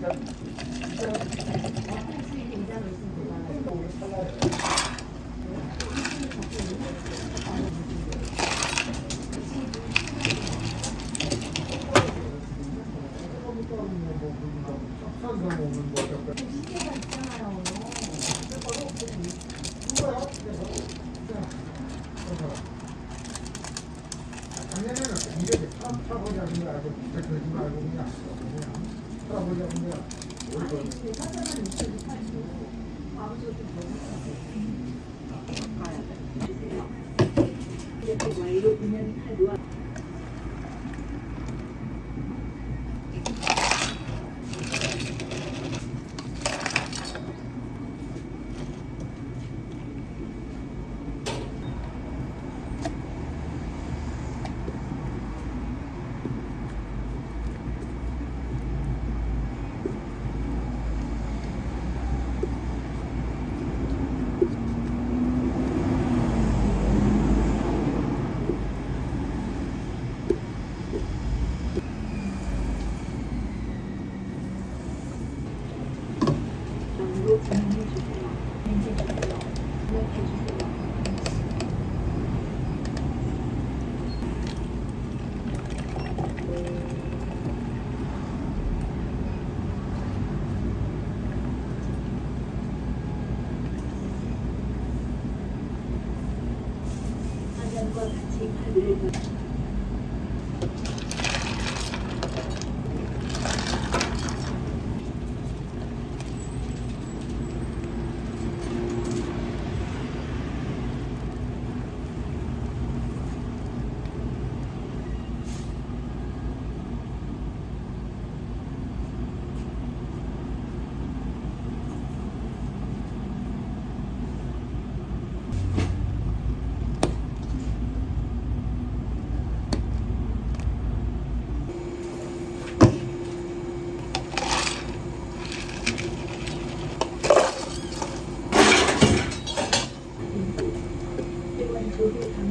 의자 이렇게 와이로 그냥 하루와 정도 진행해 주세요. 인지 주세요. 기억해 주세요. 사장과 같이 카드를 더 회원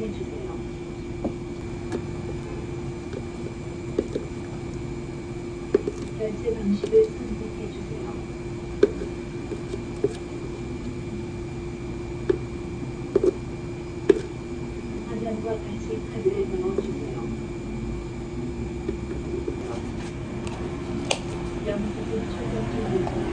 해주세요. 결제 방식을 선택해 주세요. 화면과 같이 카드를 넣어주세요. 영수증 출력 중입니다.